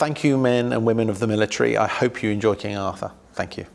Thank you men and women of the military. I hope you enjoy King Arthur. Thank you.